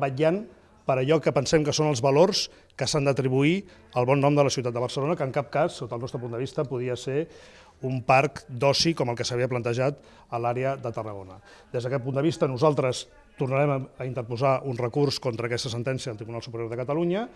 vetllant per allò que pensem que són els valors que s'han d'atribuir al bon nom de la ciutat de Barcelona, que en cap cas, sota el nostre punt de vista, podia ser un parc d'oci com el que s'havia plantejat a l'àrea de Tarragona. Des d'aquest punt de vista, nosaltres tornarem a interposar un recurs contra aquesta sentència al Tribunal Superior de Catalunya,